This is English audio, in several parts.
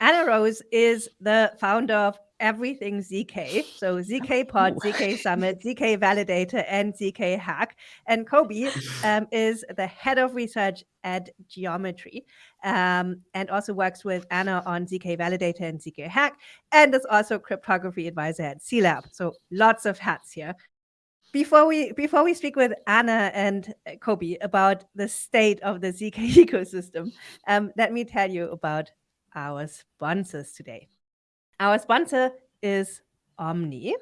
Anna Rose is the founder of everything ZK. So ZK Pod, ZK Summit, ZK Validator, and ZK Hack. And Kobi um, is the head of research at Geometry um, and also works with Anna on ZK Validator and ZK Hack and is also cryptography advisor at cLabs. So lots of hats here. Before we before we speak with Anna and Kobi about the state of the ZK ecosystem, um, let me tell you about our sponsors today. Our sponsor is Omni.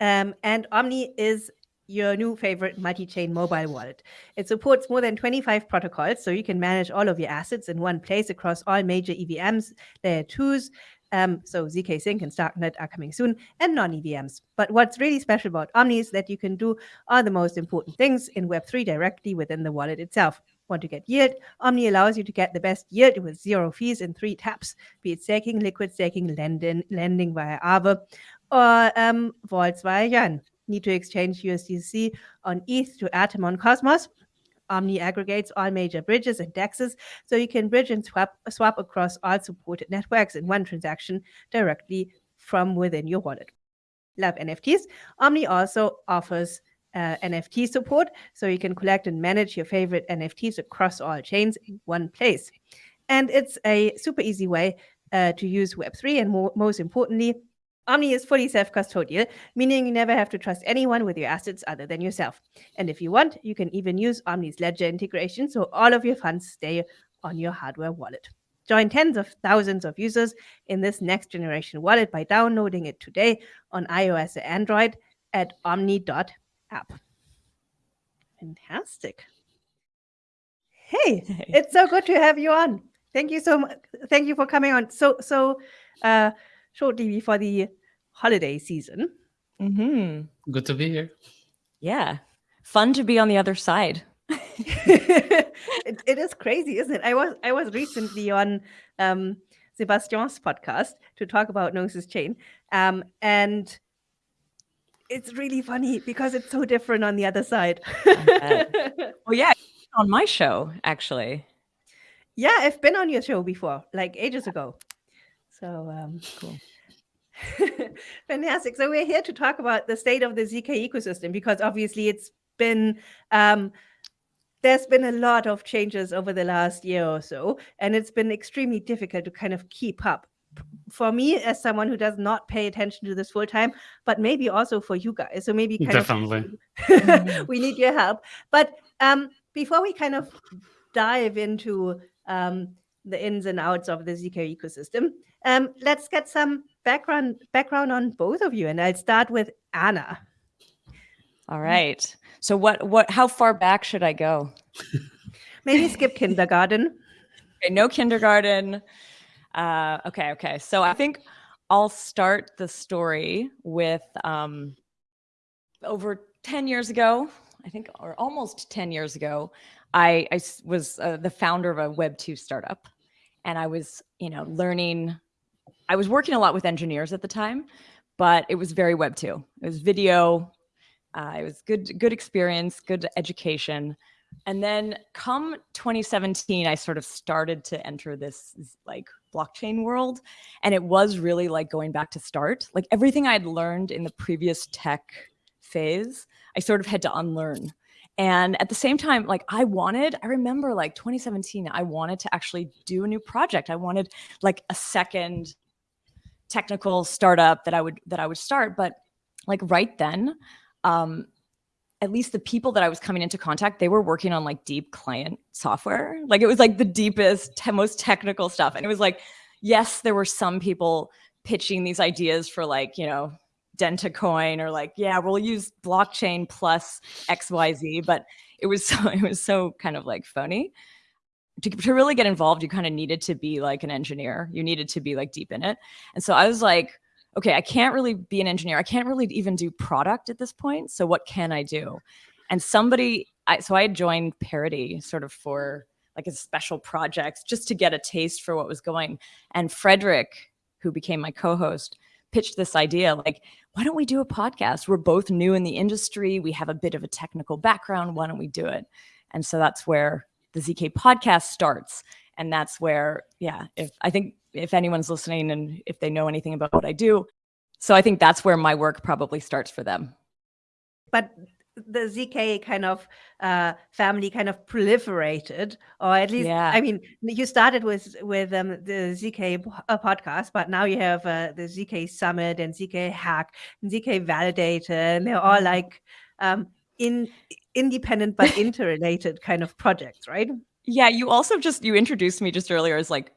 Um, and Omni is your new favorite multi-chain mobile wallet. It supports more than 25 protocols, so you can manage all of your assets in one place across all major EVMs, layer 2s, um, so ZK Sync and Starknet are coming soon, and non-EVMs. But what's really special about Omni is that you can do all the most important things in Web3 directly within the wallet itself. Want to get yield? Omni allows you to get the best yield with zero fees in three taps, be it staking, liquid staking, lending, lending via Aave, or um, vaults via Yearn. Need to exchange USDC on ETH to Atom on Cosmos? Omni aggregates all major bridges and dexes, so you can bridge and swap, swap across all supported networks in one transaction directly from within your wallet. Love NFTs. Omni also offers uh, NFT support, so you can collect and manage your favorite NFTs across all chains in one place. And it's a super easy way uh, to use Web3, and more, most importantly, Omni is fully self-custodial, meaning you never have to trust anyone with your assets other than yourself. And if you want, you can even use Omni's Ledger integration, so all of your funds stay on your hardware wallet. Join tens of thousands of users in this next generation wallet by downloading it today on iOS or Android at omni.app app. Fantastic. Hey, hey, it's so good to have you on. Thank you so much. Thank you for coming on. So, so uh, shortly before the holiday season. Mm -hmm. Good to be here. Yeah, fun to be on the other side. it, it is crazy, isn't it? I was I was recently on um, Sebastian's podcast to talk about Gnosis Chain, um, and it's really funny because it's so different on the other side. well, yeah, on my show actually. Yeah, I've been on your show before, like ages ago. So um, cool. Fantastic. So we're here to talk about the state of the ZK ecosystem because obviously it's been um, there's been a lot of changes over the last year or so, and it's been extremely difficult to kind of keep up for me as someone who does not pay attention to this full time, but maybe also for you guys. So maybe definitely of, we need your help. But um, before we kind of dive into um, the ins and outs of the ZK ecosystem, um, let's get some background background on both of you, and I'll start with Anna. All right. So what what how far back should I go? Maybe skip kindergarten. Okay, no kindergarten. Uh, okay, okay. So I think I'll start the story with um, over 10 years ago, I think, or almost 10 years ago, I, I was uh, the founder of a Web2 startup. And I was, you know, learning, I was working a lot with engineers at the time, but it was very Web2. It was video, uh, it was good, good experience, good education. And then come 2017, I sort of started to enter this like blockchain world. And it was really like going back to start. Like everything I had learned in the previous tech phase, I sort of had to unlearn. And at the same time, like I wanted, I remember like 2017, I wanted to actually do a new project. I wanted like a second technical startup that I would that I would start. But like right then, um, at least the people that I was coming into contact, they were working on like deep client software. Like it was like the deepest, te most technical stuff. And it was like, yes, there were some people pitching these ideas for like, you know, Dentacoin or like, yeah, we'll use blockchain plus XYZ, but it was so, it was so kind of like phony. To, to really get involved, you kind of needed to be like an engineer. You needed to be like deep in it. And so I was like, okay, I can't really be an engineer. I can't really even do product at this point. So what can I do? And somebody, I, so I joined Parity sort of for like a special project just to get a taste for what was going. And Fredrik, who became my co-host, pitched this idea like, why don't we do a podcast? We're both new in the industry. We have a bit of a technical background. Why don't we do it? And so that's where the ZK podcast starts. And that's where, yeah, if I think if anyone's listening and if they know anything about what I do, so I think that's where my work probably starts for them. But the ZK kind of uh, family kind of proliferated, or at least, Yeah. I mean, you started with with um, the ZK uh, podcast, but now you have uh, the ZK Summit and ZK Hack and ZK Validator, and they're all like um, in independent but interrelated kind of projects, right? Yeah, you also just you introduced me just earlier as like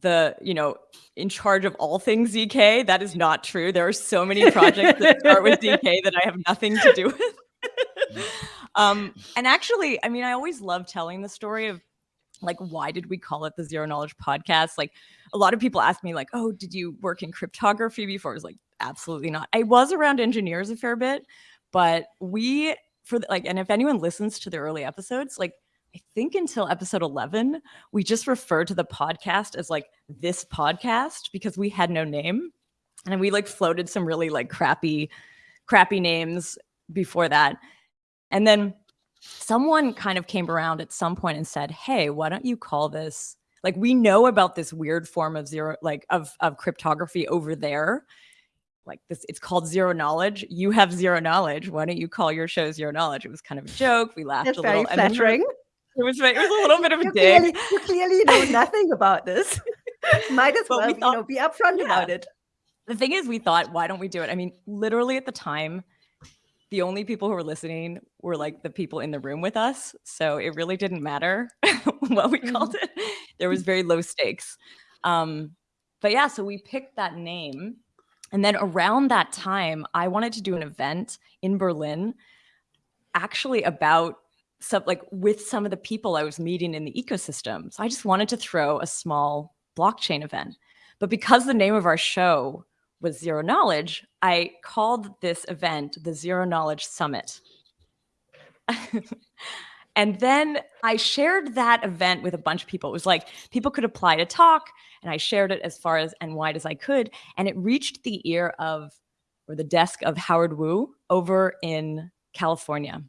the, you know, in charge of all things ZK. That is not true. There are so many projects that start with ZK that I have nothing to do with. um, and actually, I mean, I always love telling the story of like why did we call it the Zero Knowledge Podcast? Like a lot of people ask me, like, oh, did you work in cryptography before? I was like, absolutely not. I was around engineers a fair bit, but we for the, like, and if anyone listens to the early episodes, like I think until episode 11, we just referred to the podcast as like this podcast because we had no name. And we like floated some really like crappy, crappy names before that. And then someone kind of came around at some point and said, Hey, why don't you call this like we know about this weird form of zero, like of, of cryptography over there. Like this, it's called zero knowledge. You have zero knowledge. Why don't you call your show zero knowledge? It was kind of a joke. We laughed That's a very little. and then flattering. It was it was a little bit of a You dig. clearly, you clearly know nothing about this. Might as well, we you know, be upfront Yeah. about it. The thing is, we thought, why don't we do it? I mean, literally at the time, the only people who were listening were like the people in the room with us. So it really didn't matter what we called it. There was very low stakes. Um, but yeah, so we picked that name. And then around that time, I wanted to do an event in Berlin, actually about some like with some of the people I was meeting in the ecosystem. So I just wanted to throw a small blockchain event. But because the name of our show was Zero Knowledge, I called this event the Zero Knowledge Summit. and then I shared that event with a bunch of people. It was like people could apply to talk, and I shared it as far as and wide as I could. And it reached the ear of, or the desk of Howard Wu over in California.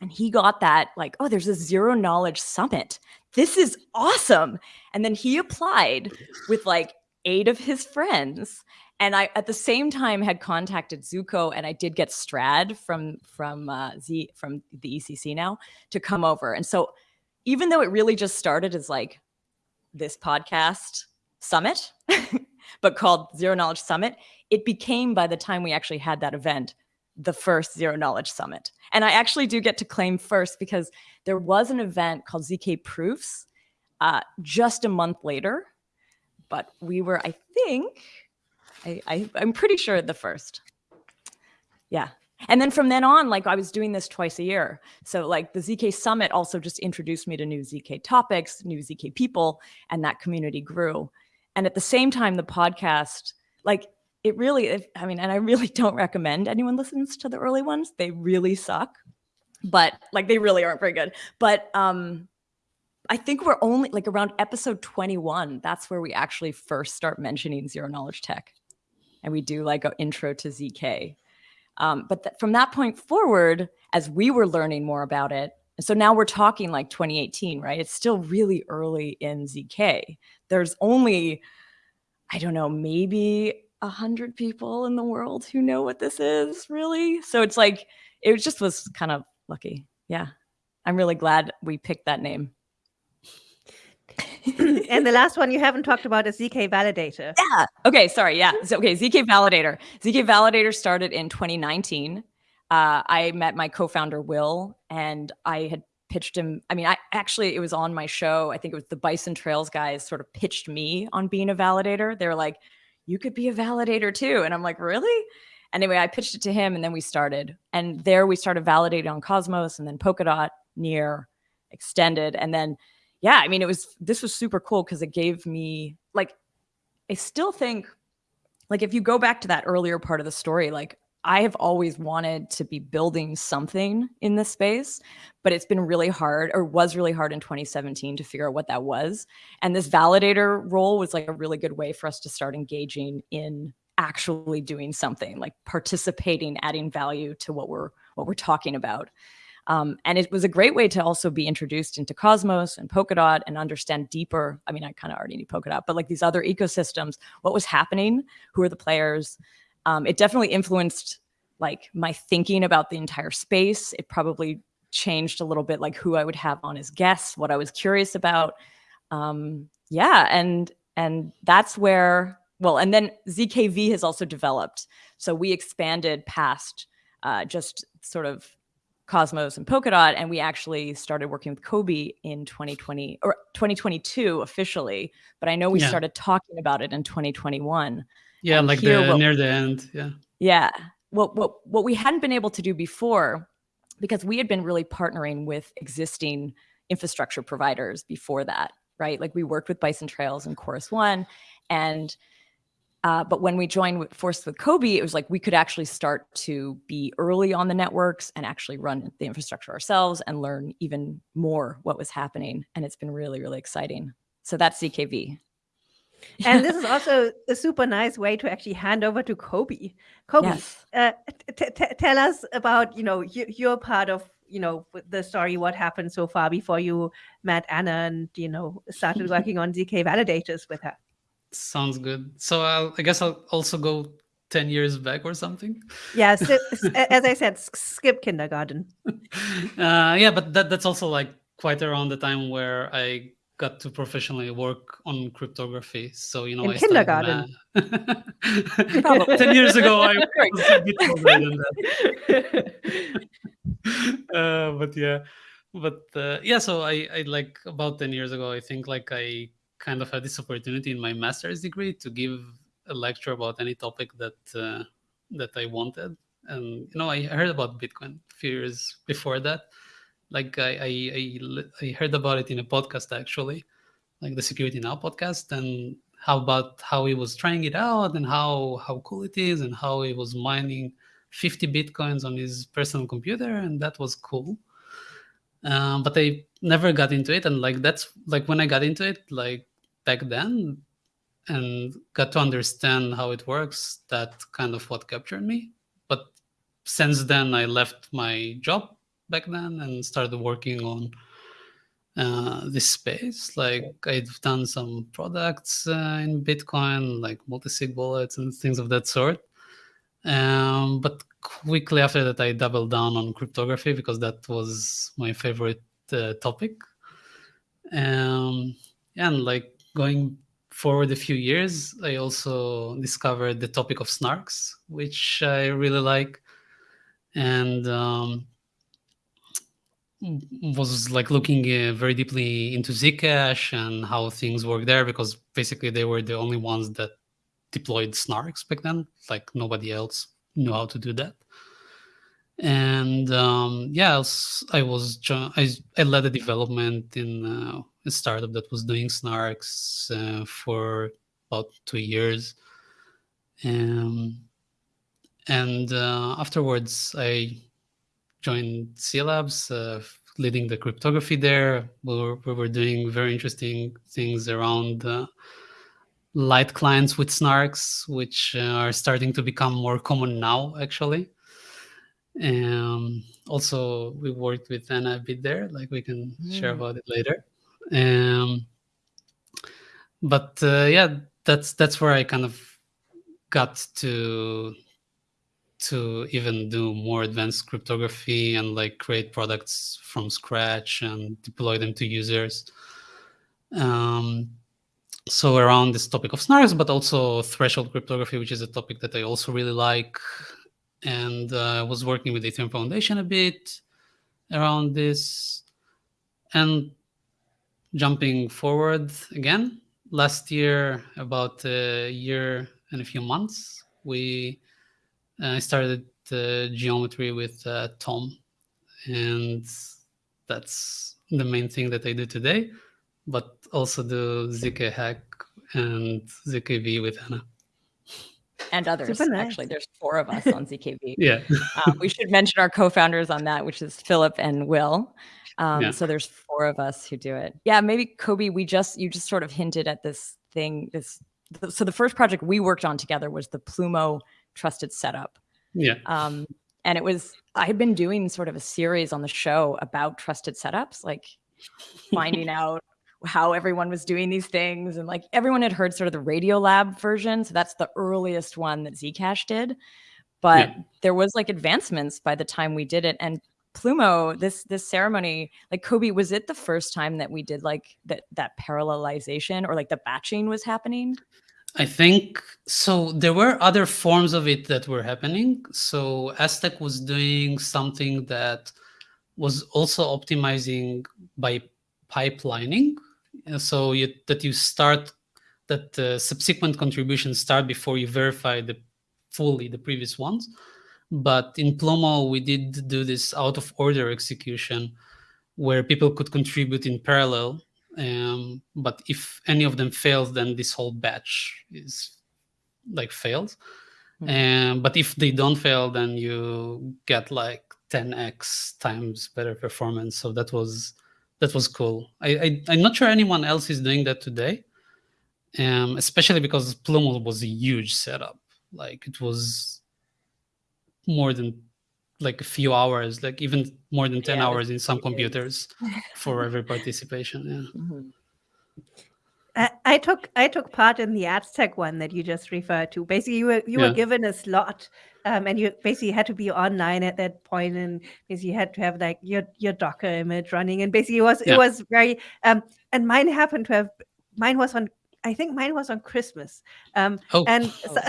And he got that, like, oh, there's a zero knowledge summit. This is awesome. And then he applied with like eight of his friends and I at the same time had contacted Zooko and I did get Strad from from uh, Z from the ECC now to come over. And so even though it really just started as like this podcast summit, but called Zero Knowledge Summit, it became by the time we actually had that event the first Zero Knowledge Summit. And I actually do get to claim first because there was an event called ZK Proofs uh, just a month later, but we were, I think, I, I I'm pretty sure the first. Yeah. And then from then on, like I was doing this twice a year. So like the ZK Summit also just introduced me to new ZK topics, new ZK people, and that community grew. And at the same time, the podcast, like it really, I mean, and I really don't recommend anyone listens to the early ones. They really suck, but like they really aren't very good. But um, I think we're only like around episode 21. That's where we actually first start mentioning zero knowledge tech. And we do like an intro to ZK. Um, but th- from that point forward, as we were learning more about it, so now we're talking like 2018, right? It's still really early in ZK. There's only, I don't know, maybe a hundred people in the world who know what this is, really. So it's like it just was kind of lucky. Yeah, I'm really glad we picked that name. and the last one you haven't talked about is ZK Validator. Yeah. Okay. Sorry. Yeah. So, okay. ZK Validator. ZK Validator started in 2019. Uh, I met my co-founder Will, and I had pitched him. I mean, I actually it was on my show. I think it was the Bison Trails guys sort of pitched me on being a validator. They were like, "You could be a validator too," and I'm like, "Really?" Anyway, I pitched it to him, and then we started. And there we started validating on Cosmos, and then Polkadot, Near, Extended, and then yeah, I mean, it was this was super cool because it gave me like I still think like if you go back to that earlier part of the story, like I have always wanted to be building something in this space, but it's been really hard or was really hard in 2017 to figure out what that was. And this validator role was like a really good way for us to start engaging in actually doing something, like participating, adding value to what we're what we're talking about. Um, and it was a great way to also be introduced into Cosmos and Polkadot and understand deeper. I mean, I kind of already knew Polkadot, but like these other ecosystems, what was happening, who are the players. Um, it definitely influenced like my thinking about the entire space. It probably changed a little bit like who I would have on as guests, what I was curious about. Um, yeah, and and that's where well, and then ZKV has also developed. So we expanded past uh, just sort of Cosmos and Polkadot, and we actually started working with Kobi in 2020 or 2022 officially. But I know we yeah. started talking about it in 2021. Yeah, like the what, near the end. Yeah. Yeah. What what what we hadn't been able to do before, because we had been really partnering with existing infrastructure providers before that, right? Like we worked with Bison Trails and Chorus One, and uh, but when we joined with, forced with Kobi, it was like we could actually start to be early on the networks and actually run the infrastructure ourselves and learn even more what was happening. And it's been really, really exciting. So that's ZKV. And this is also a super nice way to actually hand over to Kobi. Kobi, yes. uh, tell us about you know your part of you know the story, what happened so far before you met Anna and you know started working on ZK validators with her. Sounds good. So I'll, I guess I'll also go 10 years back or something. Yeah, so, as I said, skip kindergarten. Uh, yeah, but that, that's also like quite around the time where I got to professionally work on cryptography. So, you know, In I kindergarten. 10 years ago, I was a bit older than that. Uh, but yeah, but uh, yeah, so I, I like about 10 years ago, I think like I kind of had this opportunity in my master's degree to give a lecture about any topic that uh, that I wanted. And you know, I heard about Bitcoin a few years before that. Like I, I, I, heard about it in a podcast actually, like the Security Now podcast, and how about how he was trying it out and how how cool it is and how he was mining 50 bitcoins on his personal computer and that was cool um, but i never got into it and like that's like when i got into it like back then and got to understand how it works, that kind of what captured me. But since then, I left my job back then and started working on uh, this space. Like I've done some products uh, in Bitcoin, like multi-sig wallets and things of that sort. Um, but quickly after that, I doubled down on cryptography because that was my favorite uh, topic. Um, and like going forward a few years, I also discovered the topic of snarks, which I really like, and um, was like looking uh, very deeply into Zcash and how things work there because basically they were the only ones that deployed snarks back then. Like nobody else knew how to do that. And um, yeah, I was, I I, led a development in uh, a startup that was doing snarks uh, for about two years. Um, and uh, afterwards, I joined cLabs, uh, leading the cryptography there. We were, we were doing very interesting things around uh, light clients with snarks, which uh, are starting to become more common now, actually. Um, also, we worked with Anna a bit there, like we can mm. share about it later. Um, but uh, yeah, that's that's where I kind of got to to even do more advanced cryptography and like create products from scratch and deploy them to users. Um, so around this topic of snarks, but also threshold cryptography, which is a topic that I also really like. And uh, I was working with the Ethereum Foundation a bit around this. And jumping forward again, last year, about a year and a few months, we uh, started uh, geometry with uh, Tom, and that's the main thing that I do today, but also do ZK hack and ZKV with Anna. And others, nice. actually. There's four of us on ZKV. yeah. Uh, we should mention our co-founders on that, which is Philip and Will. Um, yeah. So there's four of us who do it. Yeah, maybe Kobi, we just you just sort of hinted at this thing. This so the first project we worked on together was the Plumo trusted setup. Yeah. Um, and it was I had been doing sort of a series on the show about trusted setups, like finding out how everyone was doing these things, and like everyone had heard sort of the Radiolab version, so that's the earliest one that Zcash did. But Yeah. there was like advancements by the time we did it, and Plumo, this this ceremony, like Kobi, was it the first time that we did like that that parallelization or like the batching was happening? I think so. There were other forms of it that were happening. So Aztec was doing something that was also optimizing by pipelining. So you, that you start that the subsequent contributions start before you verify the fully the previous ones. But in Plumo, we did do this out of order execution where people could contribute in parallel um, but if any of them fails then this whole batch is like fails Mhm. um, but if they don't fail then you get like 10x times better performance. So that was that was cool. I, I i'm not sure anyone else is doing that today um, especially because plumo was a huge setup. Like it was more than like a few hours like even more than 10 Yeah, hours in some computers for every participation yeah Mhm. I, I took I took part in the Aztec one that you just referred to. Basically, you were you Yeah. were given a slot, um, and you basically had to be online at that point, and basically you had to have like your your Docker image running, and basically it was Yeah. it was very um, and mine happened to have mine was on I think mine was on Christmas, um, oh and so,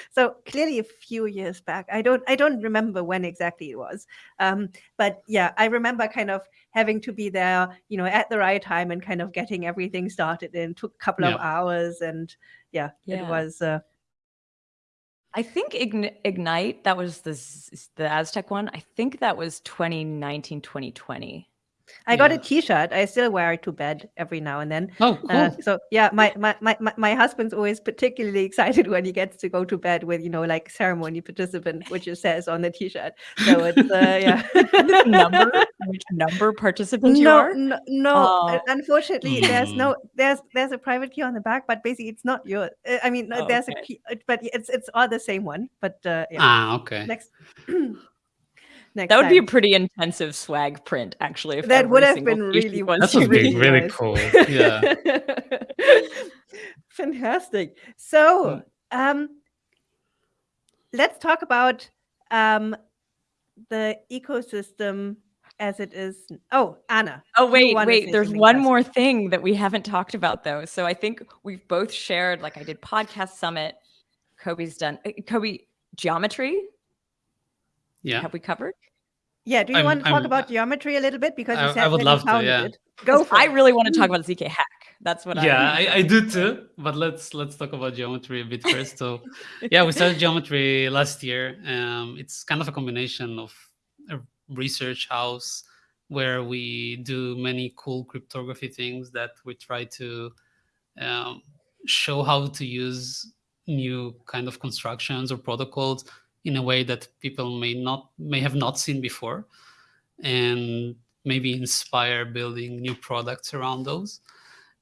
so clearly a few years back. I don't I don't remember when exactly it was, um, but yeah, I remember kind of having to be there, you know, at the right time and kind of getting everything started. And took a couple of hours, and yeah, it was. Uh, I think Ign- Ignite, that was the the Aztec one. I think that was 2019, 2020. I got a. T-shirt. I still wear it to bed every now and then. oh cool Uh, so yeah, my, my my my husband's always particularly excited when he gets to go to bed with you know like ceremony participant, which it says on the T-shirt. So it's uh, yeah. Number, which number participant you no, are? no, no. uh, Oh. Unfortunately, there's Hmm. no there's there's a private key on the back, but basically it's not yours. Uh, I mean, Oh, there's okay. a key, uh, but it's it's all the same one. But uh, yeah, ah okay next next That would be a pretty intensive swag print, actually. If That would every have single been t-shirt really was that would be really really nice. cool yeah Fantastic. So, um, let's talk about um, the ecosystem as it is. Oh, Anna. Oh wait, wait. There's one one first. more thing that we haven't talked about though. So I think we've both shared. Like I did podcast summit. Kobi's done. uh, Kobi geometry. yeah Have we covered? Yeah. Do you I'm- want to talk I'm- about geometry a little bit because you I- I said would love to, founded yeah. it. Go for I it. really want to talk about ZK hack. That's what yeah I. I, I do too but let's let's talk about geometry a bit first so yeah we started geometry last year um it's kind of a combination of a research house where we do many cool cryptography things that we try to um, show how to use new kind of constructions or protocols in a way that people may not may have not seen before and maybe inspire building new products around those.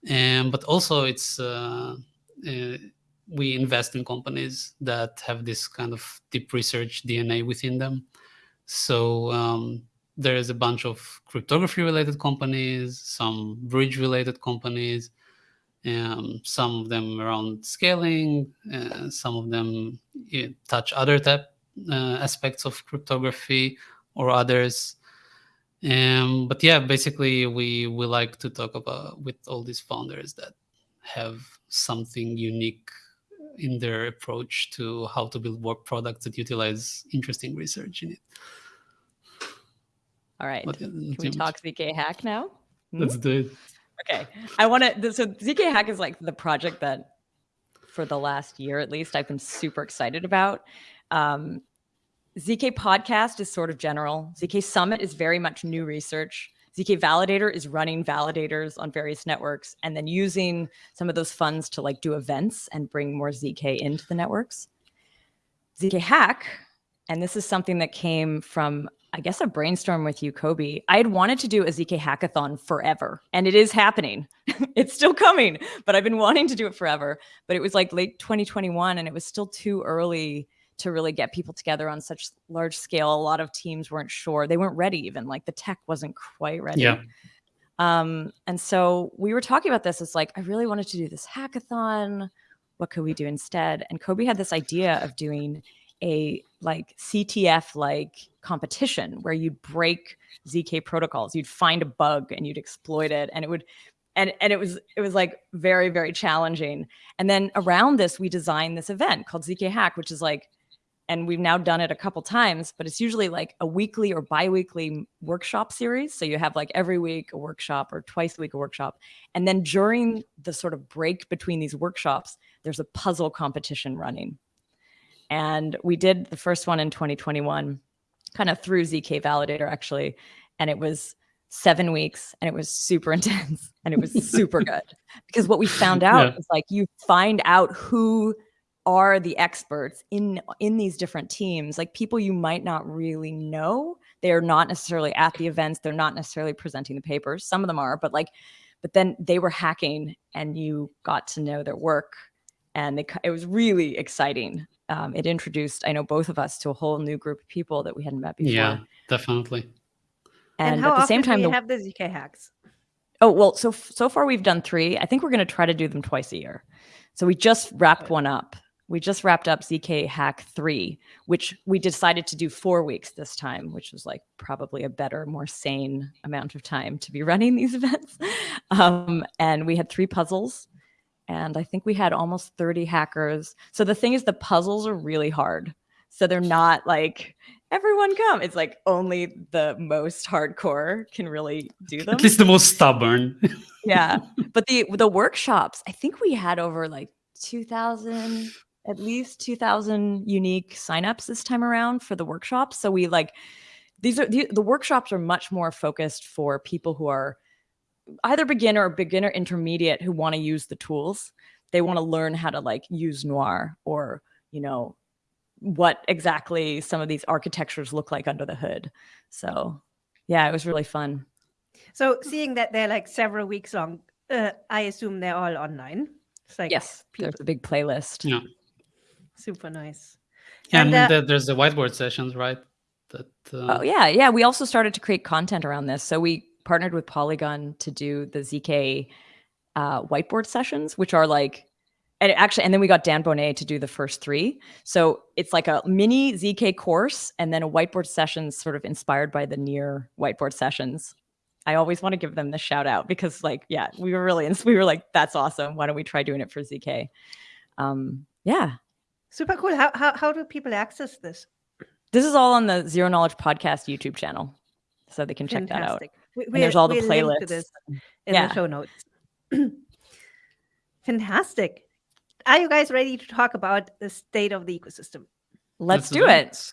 And but also it's uh, uh, we invest in companies that have this kind of deep research dna within them. So um, there is a bunch of cryptography related companies some bridge related companies um, some of them around scaling uh, some of them eh, touch other type uh, aspects of cryptography or others um, but yeah, basically, we we like to talk about with all these founders that have something unique in their approach to how to build work products that utilize interesting research in it. All right. But, uh, Can we Jim, talk ZK hack now? Hmm? Let's do it. Okay. I want to. So ZK Hack is like the project that, for the last year at least, I've been super excited about. Um, ZK Podcast is sort of general. ZK Summit is very much new research. ZK Validator is running validators on various networks and then using some of those funds to like do events and bring more ZK into the networks. ZK Hack, and this is something that came from, I guess, a brainstorm with you, Kobi. I had wanted to do a ZK hackathon forever, and it is happening. it's still coming, but I've been wanting to do it forever. But it was like late 2021, and it was still too early to really get people together on such large scale. A lot of teams weren't sure; they weren't ready. Even like the tech wasn't quite ready. Yeah. Um, and so we were talking about this. It's like I really wanted to do this hackathon. What could we do instead? And Kobi had this idea of doing a like CTF like competition where you'd break ZK protocols. You'd find a bug and you'd exploit it, and it would and and it was it was like very very challenging. And then around this we designed this event called zk hack which is like and we've now done it a couple times but it's usually like a weekly or bi-weekly workshop series. So you have like every week a workshop or twice a week a workshop. And then during the sort of break between these workshops there's a puzzle competition running and we did the first one in 2021 kind of through zk validator actually. And it was seven weeks and it was super intense and it was super good. Because what we found out yeah. is like you find out who are the experts in in these different teams. Like people you might not really know they're not necessarily at the events they're not necessarily presenting the papers. Some of them are but like but then they were hacking and you got to know their work and they, it was really exciting um, it introduced i know both of us to a whole new group of people that we hadn't met before yeah definitely and, and at the same time, we have the ZK hacks. Oh well, so so far we've done three. I think we're going to try to do them twice a year. So we just wrapped one up. We just wrapped up ZK Hack three, which we decided to do four weeks this time, which was like probably a better, more sane amount of time to be running these events. Um, and we had three puzzles, and I think we had almost thirty hackers. So the thing is, the puzzles are really hard. So they're not like everyone come. It's like only the most hardcore can really do them. At least the most stubborn. yeah. But the the workshops, I think we had over like 2000 at least 2000 unique signups this time around for the workshops. So we like these are the, the workshops are much more focused for people who are either beginner or beginner intermediate who want to use the tools. They want to learn how to like use Noir or, you know, what exactly some of these architectures look like under the hood. So yeah, it was really fun. So seeing that they're like several weeks long, uh, I assume they're all online. It's like yes, people... there's a big playlist. Yeah, super nice. Yeah, and, and uh, there's the whiteboard sessions, right? That. Uh... Oh yeah, yeah. We also started to create content around this, so we partnered with Polygon to do the zk uh, whiteboard sessions, which are like and actually, and then we got Dan Boneh to do the first three. So it's like a mini ZK course and then a whiteboard session sort of inspired by the near whiteboard sessions. I always want to give them the shout out because like, yeah, we were really, we were like, that's awesome. Why don't we try doing it for ZK? Um, yeah. Super cool. How, how, how do people access this? This is all on the Zero Knowledge Podcast YouTube channel. So they can check that out. We, and there's all the playlists. in yeah. the show notes. Fantastic are you guys ready to talk about the state of the ecosystem? Let's, do it.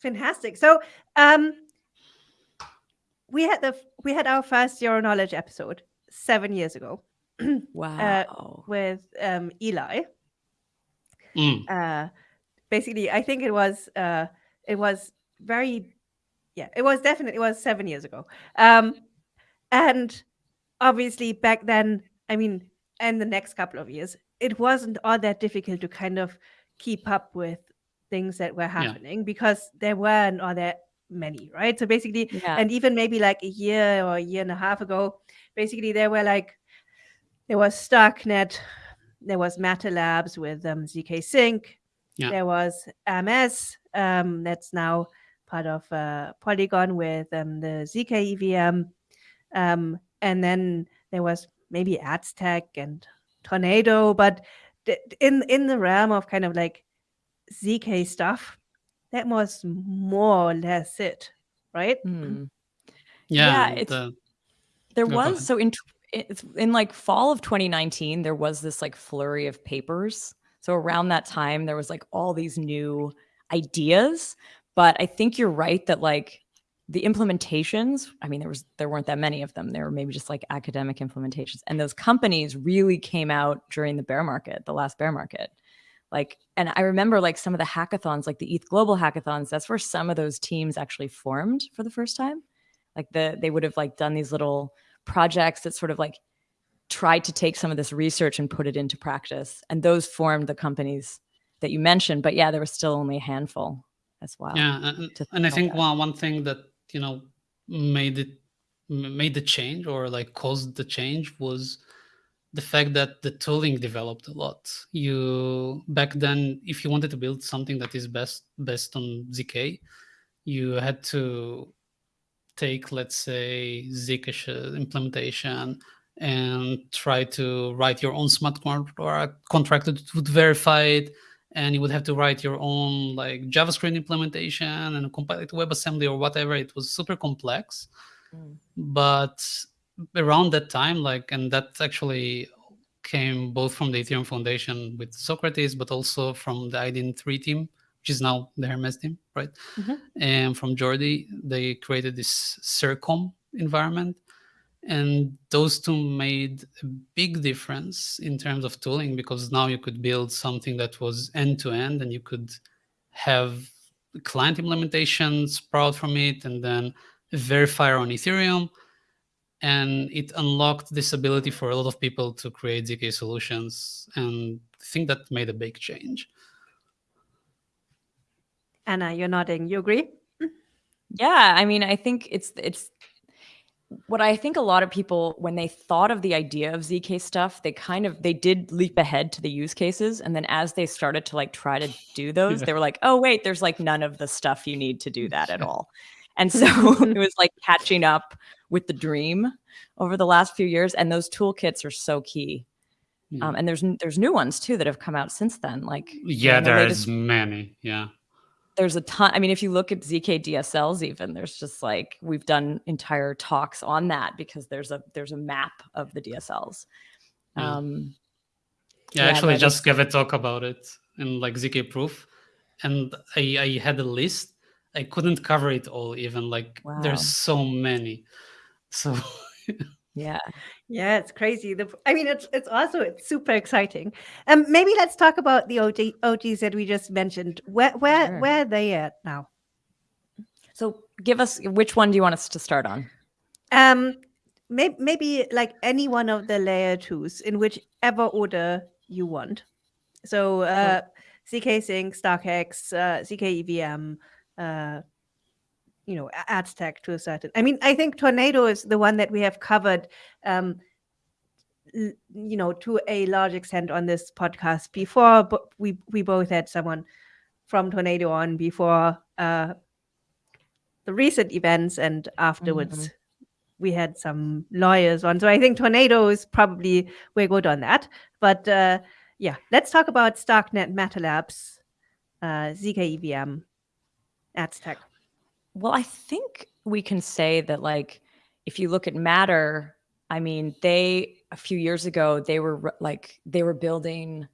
Fantastic. So, um, we had the we had our first zero knowledge episode seven years ago. wow. Uh, with um, Eli. Mm. Uh, basically, I think it was uh, it was very, yeah, it was definitely it was seven years ago. Um, and obviously back then, I mean, and the next couple of years, it wasn't all that difficult to kind of keep up with things that were happening yeah. because there weren't all that many, right? So basically, yeah. and even maybe like a year or a year and a half ago, basically there were like there was Starknet, there was Matter Labs with um, ZK Sync, yeah. there was MS um, that's now part of uh, Polygon with um, the ZK EVM, um, and then there was maybe Aztec and tornado, but in in the realm of kind of like zk stuff, that was more or less it, right? Hmm. Yeah, yeah it's, the... there was so in in like fall of 2019 there was this like flurry of papers. So around that time there was like all these new ideas, but I think you're right that like the implementations i mean there was there weren't that many of them. There were maybe just like academic implementations. And those companies really came out during the bear market the last bear market. Like and i remember like some of the hackathons like the eth global hackathons that's where some of those teams actually formed for the first time. Like the they would have like done these little projects that sort of like tried to take some of this research and put it into practice. And those formed the companies that you mentioned. But yeah, there was still only a handful as well. Yeah, and, and I think about one one thing that you know made it made the change or like caused the change was the fact that the tooling developed a lot. You back then, if you wanted to build something that is best best on zk, you had to take let's say zcash uh, implementation and try to write your own smart contract or contract that would verify it and you would have to write your own like javascript implementation and compile it to webassembly or whatever it was super complex Mm. but around that time like and that actually came both from the ethereum foundation with ZoKrates but also from the iden3 team which is now the Hermez team right Mhm. and from jordi they created this circom environment and those two made a big difference in terms of tooling because now you could build something that was end to end and you could have client implementation sprout from it and then a verifier on ethereum and it unlocked this ability for a lot of people to create zk solutions and i think that made a big change Anna, you're nodding. You agree? Yeah, I mean, I think it's it's what I think a lot of people when they thought of the idea of ZK stuff, they kind of they did leap ahead to the use cases and then as they started to like try to do those, Yeah. they were like, "Oh wait, there's like none of the stuff you need to do that at all." And so it was like catching up with the dream over the last few years and those toolkits are so key. Yeah. Um, and there's there's new ones too that have come out since then like yeah the latest- there's many yeah there's a ton. I mean, if you look at ZK DSLs, even there's just like we've done entire talks on that because there's a there's a map of the DSLs. Yeah. Um, Yeah, I Yeah, actually just gave a talk about it in like ZK Proof, and I, I had a list. I couldn't cover it all, even like Wow. there's so many. So yeah, Yeah, it's crazy. The, I mean, it's it's also it's super exciting. Um, maybe let's talk about the OG, OGs that we just mentioned. Where where Sure. where are they at now? So give us which one do you want us to start on? Um, maybe maybe like any one of the layer twos in whichever order you want. So uh, ZK Sync, StarkX, uh, ZK EVM, uh, you know, Aztec to a certain. I mean, I think Tornado is the one that we have covered. Um, you know, to a large extent on this podcast before, but we we both had someone from Tornado on before uh, the recent events, and afterwards we had some lawyers on. So I think Tornado is probably we're good on that. But uh, yeah, let's talk about Starknet, Matter Labs, uh, ZK EVM, Aztec. Well, I think we can say that like if you look at Matter, I mean, they a few years ago they were like they were building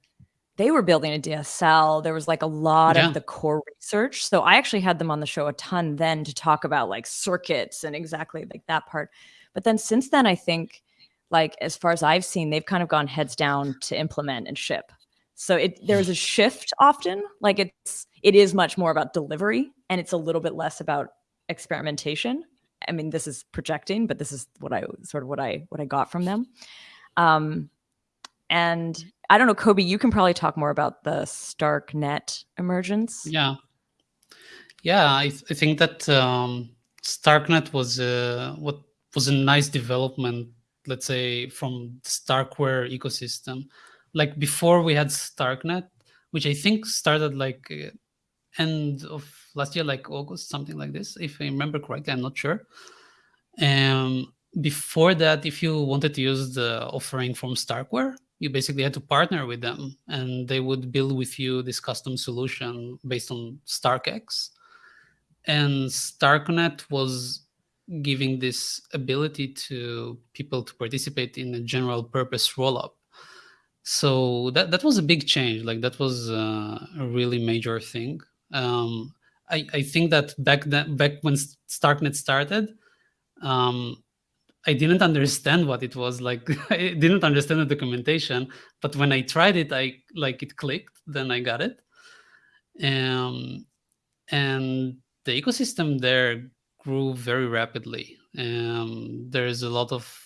they were building a DSL. There was like a lot Yeah. of the core research. So I actually had them on the show a ton then to talk about like circuits and exactly like that part. But then since then I think like as far as I've seen they've kind of gone heads down to implement and ship. So it there's a shift often. Like it's it is much more about delivery and it's a little bit less about experimentation. I mean, this is projecting, but this is what I sort of what I what I got from them. Um, and I don't know, Kobi, you can probably talk more about the StarkNet emergence. yeah, yeah, I, th- I think that um, Starknet was uh, what was a nice development. Let's say from the Starkware ecosystem. Like before, we had Starknet, which I think started like end of last year, like August, something like this, if I remember correctly. I'm not sure. Um, before that, if you wanted to use the offering from Starkware, you basically had to partner with them, and they would build with you this custom solution based on StarkX. And Starknet was giving this ability to people to participate in a general purpose rollup. So that that was a big change. Like that was uh, a really major thing. Um, I, I think that back then, back when Starknet started, um, I didn't understand what it was like. I didn't understand the documentation, but when I tried it, I like it clicked. Then I got it. Um, and the ecosystem there grew very rapidly. Um, there's a lot of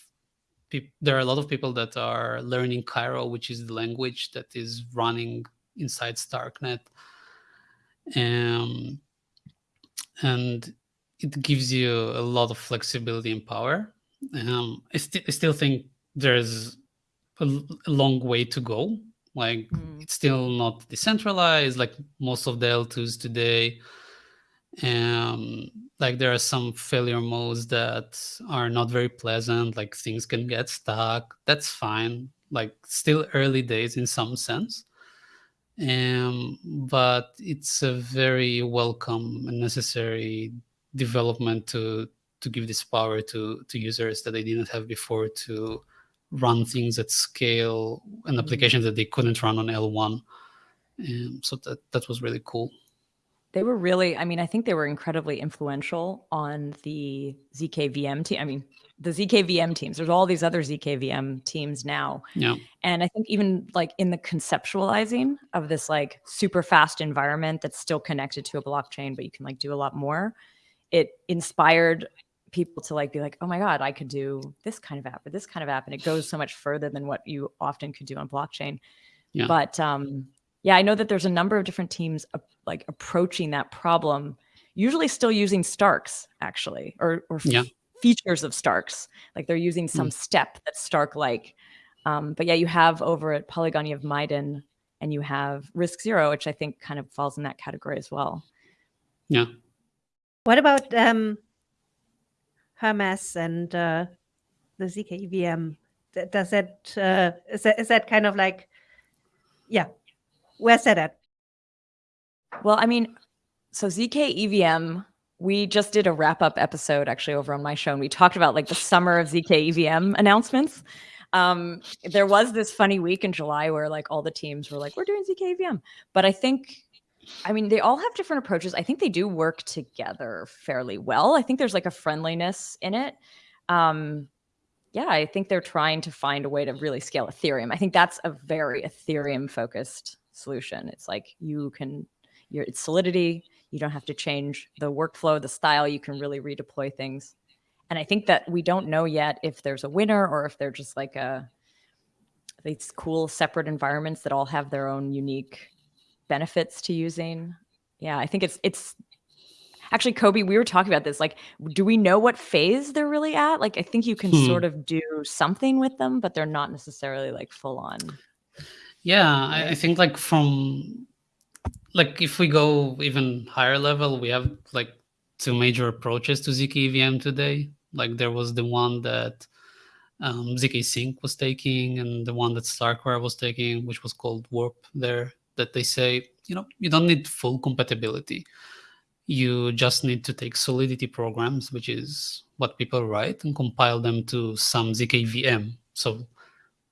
there are a lot of people that are learning Cairo, which is the language that is running inside Starknet. Um, and it gives you a lot of flexibility and power. Um, I, st I still think there's a, a long way to go. Like Mm. it's still not decentralized like most of the L2s today. Um, like there are some failure modes that are not very pleasant, like things can get stuck. That's fine. Like still early days in some sense. Um, but it's a very welcome and necessary development to to give this power to to users that they didn't have before to run things at scale and applications that they couldn't run on L1. Um, so that that was really cool. They were really, I mean, I think they were incredibly influential on the ZKVM team. I mean, the ZKVM teams, there's all these other ZKVM teams now. Yeah. And I think even like in the conceptualizing of this like super fast environment that's still connected to a blockchain, but you can like do a lot more, it inspired people to like be like, oh my God, I could do this kind of app or this kind of app. And it goes so much further than what you often could do on blockchain. Yeah. But um, yeah, I know that there's a number of different teams ap- like approaching that problem, usually still using Starks actually, or, or f- Yeah. features of Starks. Like they're using some step that's Stark like. Um, but yeah, you have over at Polygon, you have Miden and you have RISC Zero, which I think kind of falls in that category as well. Yeah. What about um, Hermez and uh, the ZK EVM? Does that, uh, is that is that kind of like, yeah, at? Well, I mean, so ZK EVM, we just did a wrap up episode actually over on my show, and we talked about like the summer of ZK EVM announcements. Um, there was this funny week in July where like all the teams were like, we're doing ZK EVM. But I think, I mean, they all have different approaches. I think they do work together fairly well. I think there's like a friendliness in it. Um, yeah, I think they're trying to find a way to really scale Ethereum. I think that's a very Ethereum focused solution. It's like you can your it's solidity. You don't have to change the workflow the style. You can really redeploy things. And i think that we don't know yet if there's a winner or if they're just like a these cool separate environments that all have their own unique benefits to using. Yeah i think it's it's actually Kobi we were talking about this. Like do we know what phase they're really at? Like i think you can Hmm. sort of do something with them but they're not necessarily like full on Yeah, I, I think like from like if we go even higher level, we have like two major approaches to zk EVM today. Like there was the one that um, zk Sync was taking, and the one that Starkware was taking, which was called Warp. There, that they say you know you don't need full compatibility. You just need to take Solidity programs, which is what people write, and compile them to some zk VM. So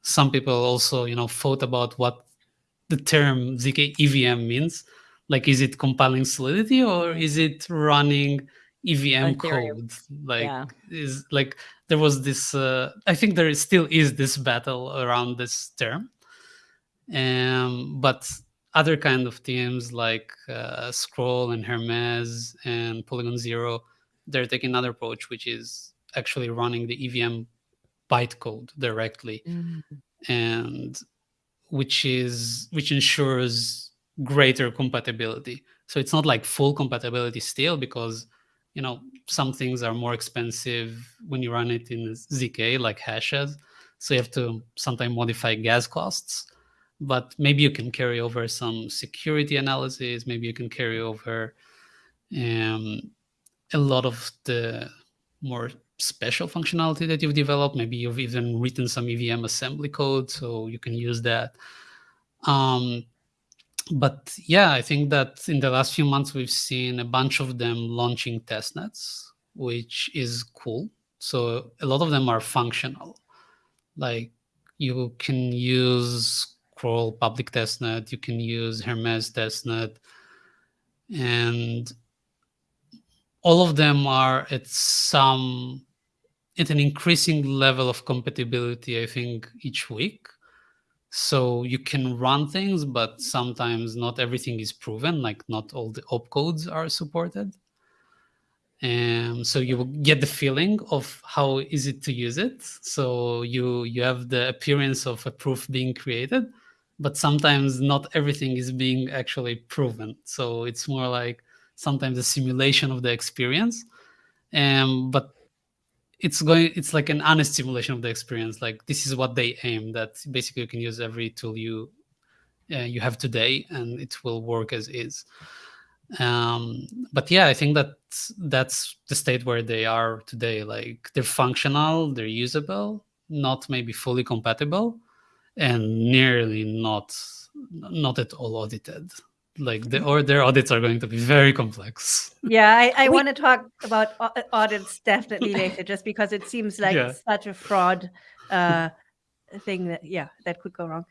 some people also you know thought about what the term zk EVM means. Like, is it compiling Solidity or is it running EVM Ethereum. code? Like, Yeah. is like there was this. Uh, I think there is, still is this battle around this term. Um, but other kind of teams like uh, Scroll and Hermez and Polygon Zero, they're taking another approach, which is actually running the EVM bytecode directly and which is which ensures greater compatibility. So it's not like full compatibility still because you know some things are more expensive when you run it in zk like hashes. So you have to sometimes modify gas costs but maybe you can carry over some security analysis. Maybe you can carry over um, a lot of the more special functionality that you've developed. Maybe you've even written some EVM assembly code, so you can use that. Um, but yeah, I think that in the last few months, we've seen a bunch of them launching testnets, which is cool. So a lot of them are functional. Like you can use Scroll public testnet, you can use Hermez testnet, and all of them are at some at an increasing level of compatibility i think each week so you can run things but sometimes not everything is proven like not all the opcodes are supported and so you will get the feeling of how is it to use it so you you have the appearance of a proof being created but sometimes not everything is being actually proven. So it's more like sometimes a simulation of the experience. Um, but it's going it's like an honest simulation of the experience. Like this is what they aim that basically you can use every tool you uh, you have today and it will work as is. Um but yeah i think that that's the state where they are today. Like they're functional they're usable not maybe fully compatible and nearly not not at all audited like the or their audits are going to be very complex Yeah, I, I want to talk about audits definitely later, just because it seems like Yeah. such a fraud uh, thing that yeah that could go wrong.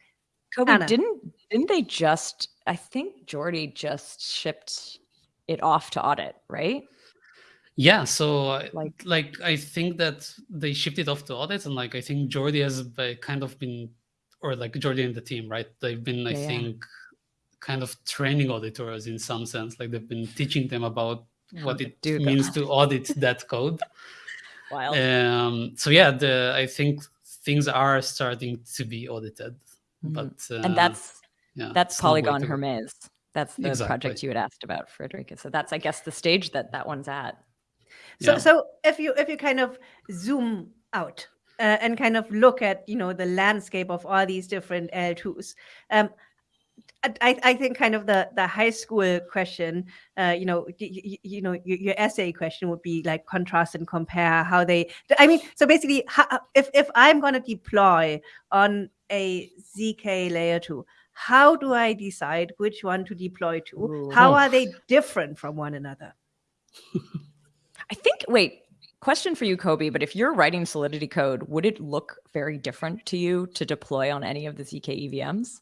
Kobi, Anna. didn't didn't they just? I think Jordy just shipped it off to audit, right? Yeah, so Like- like I think that they shipped it off to audits, and like I think Jordy has be- kind of been, or like Jordy and the team, right? They've been, I Yeah, yeah. Think, kind of training auditors in some sense. Like they've been teaching them about How what it do means that. to audit that code. Wild. Um, so yeah, the I think things are starting to be audited, Mhm. but uh, and that's yeah, that's it's a long way Polygon to. Hermez. That's the Exactly. project you had asked about, Fredrik. So that's, I guess, the stage that that one's at. So Yeah. so if you if you kind of zoom out uh, and kind of look at you know the landscape of all these different L2s, um, I, I think kind of the the high school question, uh, you know, y- y- you, know, your, your essay question would be like contrast and compare how they. I mean, so basically, how, if if I'm going to deploy on a zk layer two, how do I decide which one to deploy to? Ooh. How are they different from one another? I think, wait, question for you, Kobi, but if you're writing Solidity code, would it look very different to you to deploy on any of the ZK EVMs?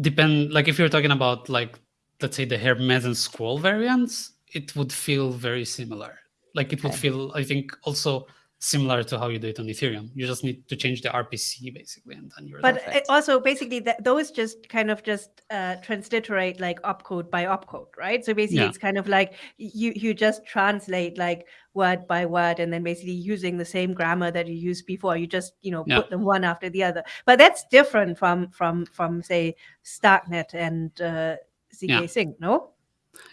Depend like if you're talking about like let's say the Hermez and scroll variants it would feel very similar like it would Okay. feel i think also similar to how you do it on ethereum you just need to change the rpc basically and then you're But it also basically that those just kind of just uh, transliterate like opcode by opcode, right? So basically, Yeah. it's kind of like you you just translate like word by word, and then basically using the same grammar that you used before, you just you know Yeah. put them one after the other. But that's different from from from say Starknet and uh, zk Yeah. sync, no?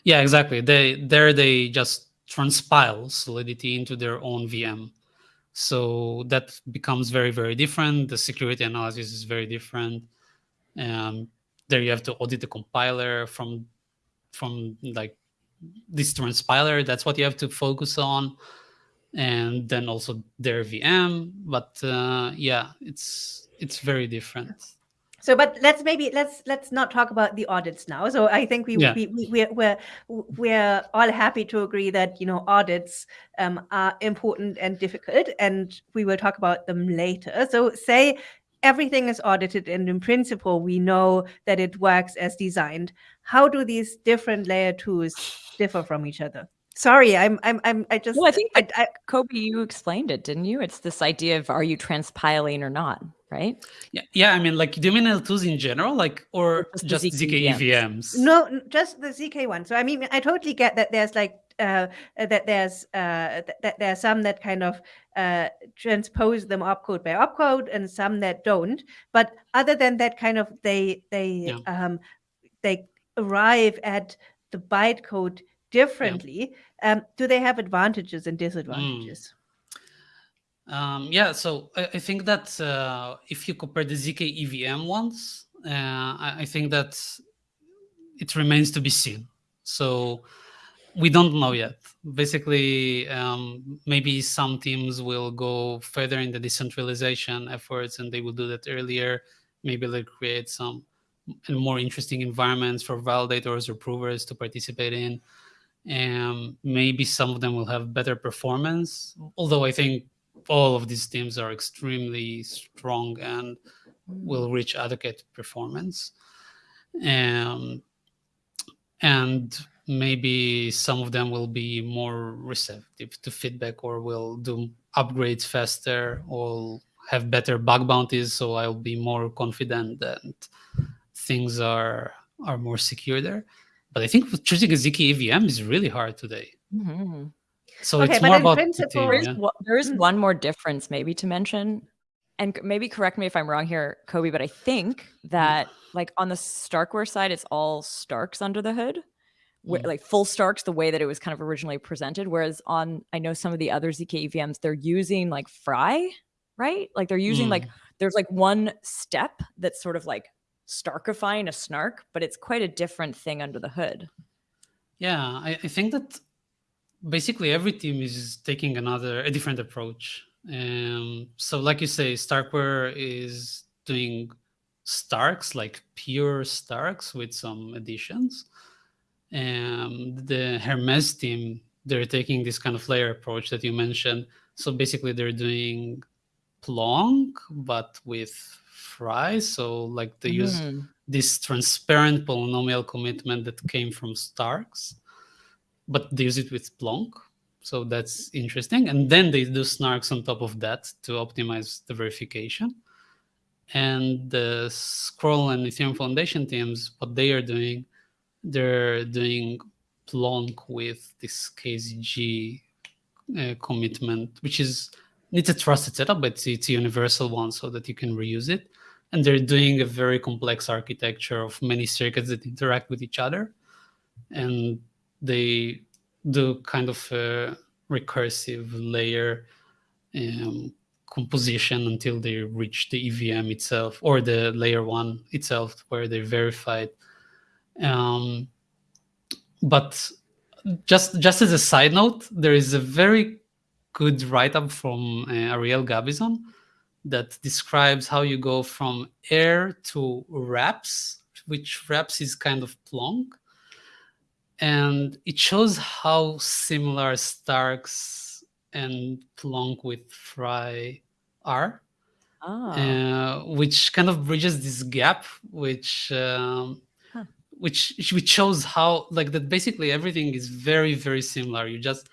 yeah exactly they there they just transpile solidity into their own vm so that becomes very very different. The security analysis is very different. Um, there you have to audit the compiler from from like this transpiler. That's what you have to focus on. And then also their vm but uh, yeah it's it's very different So, but let's maybe let's let's not talk about the audits now. So, I think we Yeah. we, we we're, we're we're all happy to agree that you know audits um, are important and difficult, and we will talk about them later. So, say everything is audited, and in principle, we know that it works as designed. How do these different layer twos differ from each other? Sorry, I'm I'm I'm I just Well, I think I, I, Kobi, you explained it, didn't you? It's this idea of are you transpiling or not, right? yeah yeah i mean like do you mean l2s in general like or just just ZK zk EVMs? evms No, just the ZK one. So I mean, I totally get that. There's like uh, uh, that there's uh, th- that there are some that kind of uh, transpose them opcode by opcode, and some that don't. But other than that, kind of they they Yeah. um, they arrive at the bytecode differently. Um, do they have advantages and disadvantages? Um, yeah, so I, I think that uh, if you compare the ZK EVM ones, uh, I, I think that it remains to be seen. So we don't know yet. Basically, um, maybe some teams will go further in the decentralization efforts and they will do that earlier. Maybe they'll create some more interesting environments for validators or provers to participate in. And maybe some of them will have better performance. Although I think all of these teams are extremely strong and will reach adequate performance. Um, and maybe some of them will be more receptive to feedback or will do upgrades faster or have better bug bounties so i'll be more confident that things are are more secure there but i think choosing a zk evm is really hard today Mhm. so Okay, it's but more in about the principle- team, There is, yeah. one- there is Mm. one more difference maybe to mention. and maybe correct me if I'm wrong here, Kobi, but I think that like on the Starkware side, it's all Starks under the hood, where, Mm. like full Starks, the way that it was kind of originally presented. Whereas on, I know some of the other ZK EVMs, they're using like FRI, right? Like they're using like Mm. there's like one step that's sort of like Starkifying a snark, but it's quite a different thing under the hood. Yeah, I, I think that basically every team is taking another a different approach. Um, so, like you say, Starkware is doing Starks, like pure Starks with some additions. Um, the Hermez team, they're taking this kind of layer approach that you mentioned. So basically, they're doing Plonk, but with FRI. So, like they use Mm. this transparent polynomial commitment that came from Starks, but they use it with Plonk. So that's interesting. And then they do snarks on top of that to optimize the verification. And the Scroll and Ethereum Foundation teams, what they are doing, they're doing Plonk with this KZG uh, commitment, which is it's a trusted setup, but it's, it's a universal one so that you can reuse it and they're doing a very complex architecture of many circuits that interact with each other. And they do kind of a recursive layer um, composition until they reach the evm itself or the layer one itself where they verified. Um, but just just as a side note there is a very good write-up from uh, ariel gabizon that describes how you go from air to RAPs, which RAPs is kind of plonk. And it shows how similar Starks and plonk with FRI are, Oh. uh, which kind of bridges this gap, which um, Huh. which which shows how like that basically everything is very very similar. You just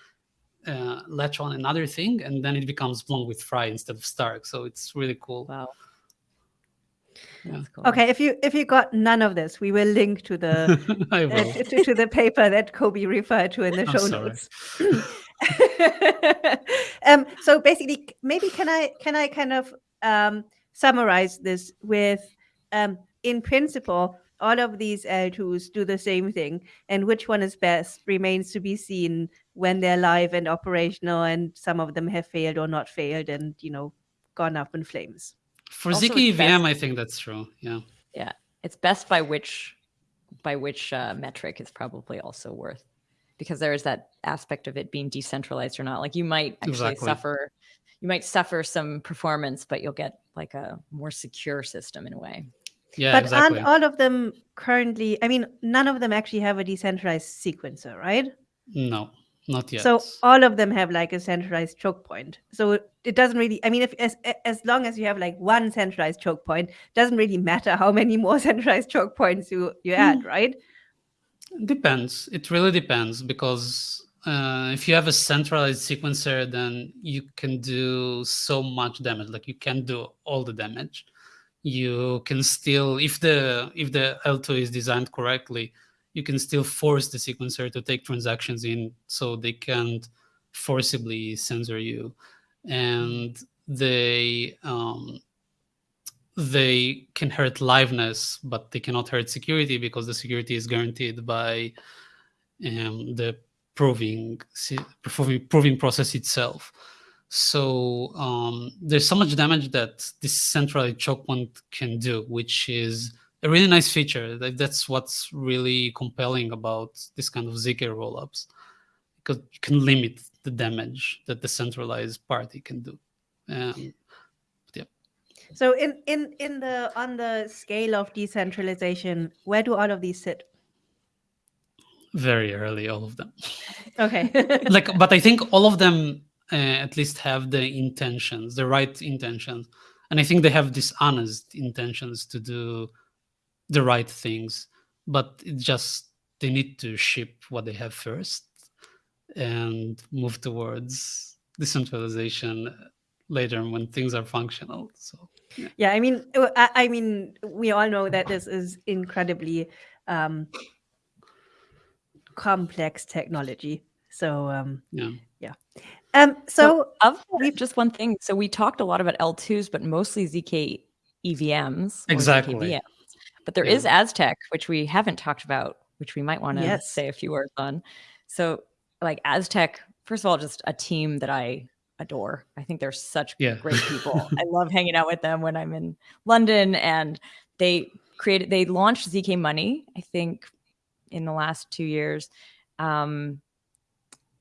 uh, latch on another thing, and then it becomes Plonk with FRI instead of Stark. So it's really cool. wow. Yeah. Cool. Okay, if you if you got none of this, we will link to the uh, to, to the paper that Kobi referred to in the show notes. um, so basically, maybe can I can I kind of um, summarize this with, um, in principle, all of these L2s do the same thing, and which one is best remains to be seen when they're live and operational, and some of them have failed or not failed, and you know, gone up in flames. For Also, Ziki it's EVM, I think that's true. Yeah yeah. It's best by which by which uh, metric is probably also worth because there is that aspect of it being decentralized or not. Like you might actually Exactly. suffer you might suffer some performance, but you'll get like a more secure system in a way. Yeah, but exactly. aren't all of them currently? I mean, none of them actually have a decentralized sequencer, right? no, not yet. So all of them have like a centralized choke point. So it- doesn't really. I mean, if as as long as you have like one centralized choke point, doesn't really matter how many more centralized choke points you you add, right? Depends. It really depends because uh, if you have a centralized sequencer, then you can do so much damage. Like you can do all the damage. You can still, if the if the L2 is designed correctly, you can still force the sequencer to take transactions in, so they can't forcibly censor you, and they um, they can hurt liveness, but they cannot hurt security because the security is guaranteed by um, the proving, proving proving process itself. So um, there's so much damage that this centralized choke point can do, which is a really nice feature. That, that's what's really compelling about this kind of ZK rollups, because you can limit the damage that the centralized party can do. Um, So in in in the on the scale of decentralization, where do all of these sit? very early, all of them. Okay. like but i think all of them uh, at least have the intentions the right intentions and i think they have these honest intentions to do the right things but it just they need to ship what they have first and move towards decentralization later when things are functional so yeah, I mean, I, I mean, we all know that this is incredibly um, complex technology. So um, yeah Um, so, of that, we've- just one thing. So we talked a lot about L2s, but mostly ZK EVMs. Exactly. ZKVMs. But there Yeah. is Aztec, which we haven't talked about, which we might want to Yes. say a few words on. So, like Aztec, first of all, just a team that I adore. I think they're such Yeah. great people. I love hanging out with them when I'm in London. And they created, they launched ZK Money, I think, in the last two years. Um,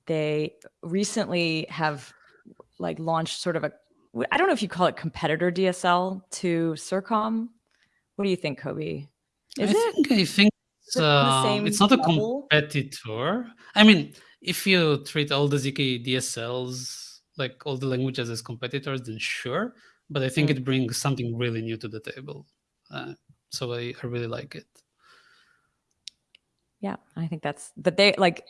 they recently have like launched sort of a I don't know if you call it competitor DSL to Circom. What do you think, Kobi? Is I it? think I think it's, it on the same it's not a competitor. I mean, if you treat all the ZK DSLs like all the languages as competitors, then sure. But I think Mm. it brings something really new to the table. Uh, so I, I really like it. Yeah, I think that's but they like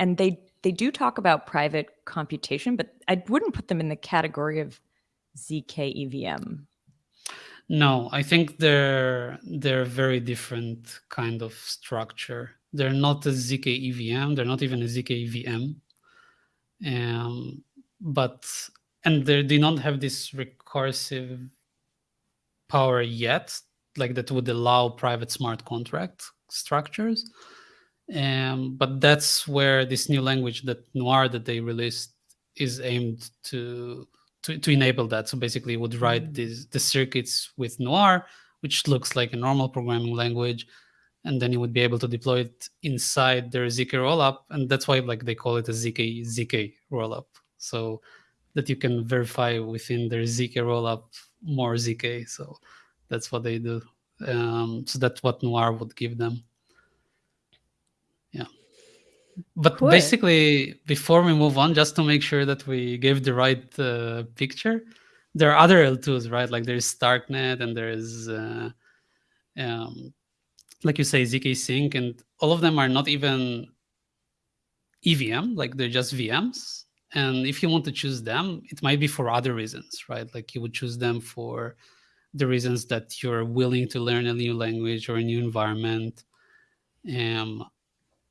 and they they do talk about private computation, but I wouldn't put them in the category of ZK EVM. No, I think they're they're very different kind of structure. They're not a ZK EVM. They're not even a ZK VM. Um, but and they they don't have this recursive power yet, like that would allow private smart contract structures. Um, but that's where this new language that Noir that they released is aimed to to, to enable that. So basically, would write Mm. these the circuits with Noir, which looks like a normal programming language, and then you would be able to deploy it inside their ZK rollup, and that's why like they call it a ZK ZK rollup, so that you can verify within their ZK rollup more ZK. So that's what they do. Um, so that's what Noir would give them. Yeah. But Cool. basically, before we move on, just to make sure that we gave the right uh, picture, there are other L2s, right? Like there's Starknet and there's, uh, um, like you say, ZK Sync, and all of them are not even EVM, like they're just VMs. And if you want to choose them, it might be for other reasons, right? Like you would choose them for the reasons that you're willing to learn a new language or a new environment. Um,